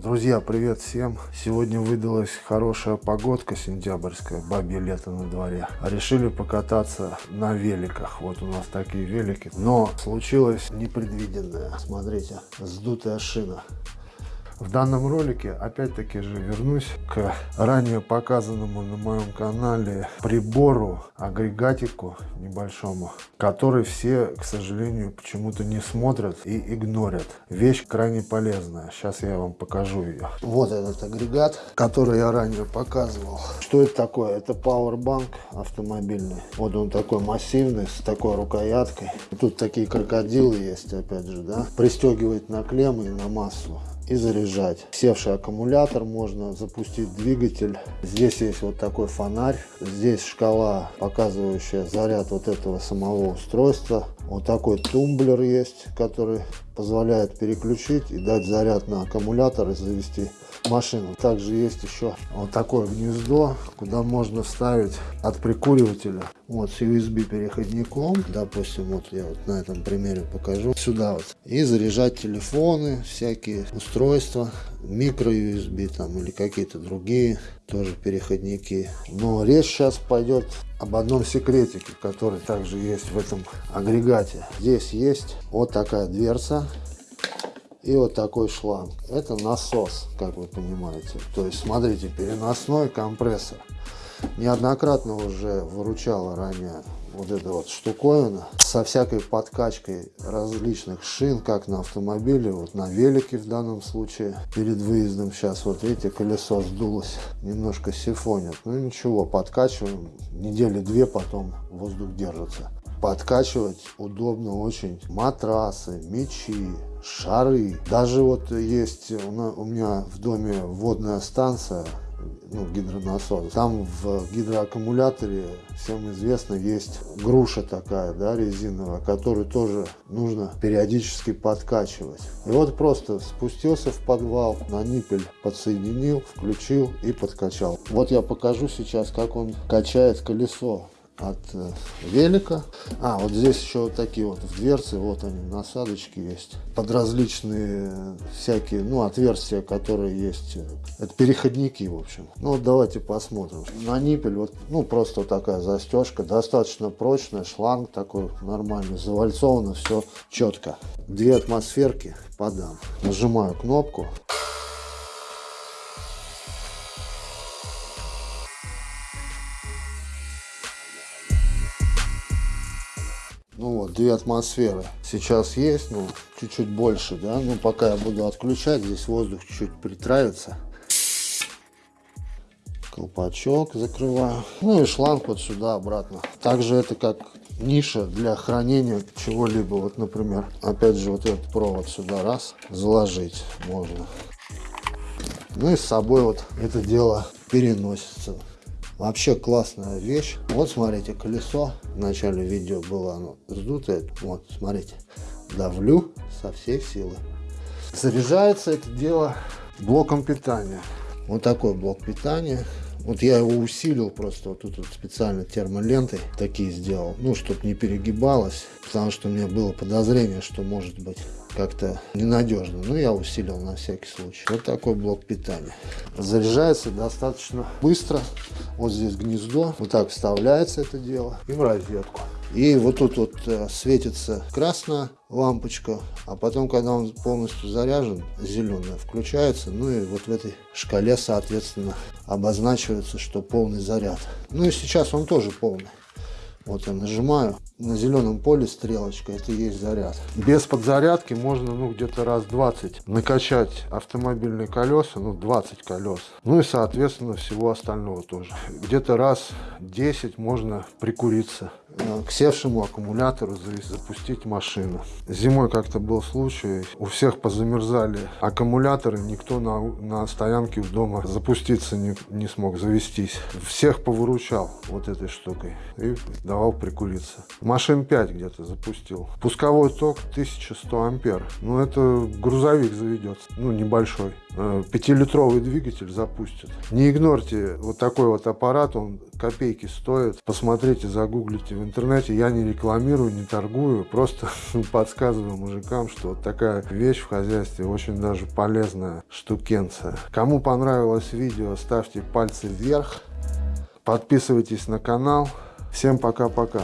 Друзья, привет всем! Сегодня выдалась хорошая погодка сентябрьская, бабье лето на дворе. Решили покататься на великах. Вот у нас такие велики. Но случилось непредвиденное. Смотрите, сдутая шина. В данном ролике опять-таки же вернусь к ранее показанному на моем канале прибору, агрегатику небольшому, который все, к сожалению, почему-то не смотрят и игнорят. Вещь крайне полезная. Сейчас я вам покажу ее. Вот этот агрегат, который я ранее показывал. Что это такое? Это пауэрбанк автомобильный. Вот он такой массивный, с такой рукояткой. Тут такие крокодилы есть, опять же, да. Пристегивает на клеммы и на массу и заряжать. Севший аккумулятор можно запустить двигатель. Здесь есть вот такой фонарь. Здесь шкала, показывающая заряд вот этого самого устройства. Вот такой тумблер есть, который позволяет переключить и дать заряд на аккумулятор и завести машину. Также есть еще вот такое гнездо, куда можно вставить от прикуривателя вот с USB переходником. Допустим, вот я вот на этом примере покажу. Сюда вот. И заряжать телефоны, всякие устройства, микро USB там или какие-то другие тоже переходники. Но речь сейчас пойдет об одном секретике, который также есть в этом агрегате. Здесь есть вот такая дверца и вот такой шланг. Это насос, как вы понимаете. То есть, смотрите, переносной компрессор. Неоднократно уже выручала ранее вот эта вот штуковина со всякой подкачкой различных шин, как на автомобиле, вот на велике в данном случае. Перед выездом сейчас вот видите, колесо сдулось, немножко сифонит. Ну ничего, подкачиваем, недели две потом воздух держится. Подкачивать удобно очень. Матрасы, мечи, шары. Даже вот есть у меня в доме водная станция, ну, гидронасос. Там в гидроаккумуляторе, всем известно, есть груша такая, да, резиновая, которую тоже нужно периодически подкачивать. И вот просто спустился в подвал, на ниппель подсоединил, включил и подкачал. Вот я покажу сейчас, как он качает колесо от э, велика. А, вот здесь еще вот такие вот в дверце, вот они, насадочки есть. Под различные всякие, ну, отверстия, которые есть. Это переходники, в общем. Ну, вот давайте посмотрим. На ниппель вот, ну, просто такая застежка, достаточно прочная, шланг такой нормальный, завальцовано, все четко. Две атмосферки подам. Нажимаю кнопку. Ну вот, две атмосферы сейчас есть, ну, чуть-чуть больше, да. Ну, пока я буду отключать, здесь воздух чуть-чуть притравится. Колпачок закрываю. Ну и шланг вот сюда обратно. Также это как ниша для хранения чего-либо. Вот, например, опять же, вот этот провод сюда раз заложить можно. Ну и с собой вот это дело переносится. Вообще классная вещь. Вот смотрите, колесо. В начале видео было оно сдутое. Вот, смотрите. Давлю со всей силы. Заряжается это дело блоком питания. Вот такой блок питания. Вот я его усилил просто вот тут вот специально термолентой такие сделал. Ну, чтобы не перегибалось. Потому что у меня было подозрение, что может быть как-то ненадежно. Но я усилил на всякий случай. Вот такой блок питания. Заряжается достаточно быстро. Вот здесь гнездо. Вот так вставляется это дело. И в розетку. И вот тут вот э, светится красная лампочка, а потом, когда он полностью заряжен, зеленая включается. Ну и вот в этой шкале, соответственно, обозначивается, что полный заряд. Ну и сейчас он тоже полный. Вот я нажимаю, на зеленом поле стрелочка, это и есть заряд. Без подзарядки можно ну где-то раз 20 накачать автомобильные колеса, ну 20 колес. Ну и соответственно всего остального тоже. Где-то раз 10 можно прикуриться э, к севшему аккумулятору запустить машину. Зимой как-то был случай, у всех позамерзали аккумуляторы, никто на, на стоянке у дома запуститься не, не смог, завестись. Всех повыручал вот этой штукой и давал прикуриться. Машин 5 где-то запустил. Пусковой ток 1100 ампер. Ну, это грузовик заведется, ну, небольшой. Э, пятилитровый двигатель запустит. Не игнорьте вот такой вот аппарат, он копейки стоит. Посмотрите, загуглите в интернете. Я не рекламирую, не торгую, просто подсказываю мужикам, что вот такая вещь в хозяйстве очень даже полезная штукенция. Кому понравилось видео, ставьте пальцы вверх. Подписывайтесь на канал. Всем пока-пока.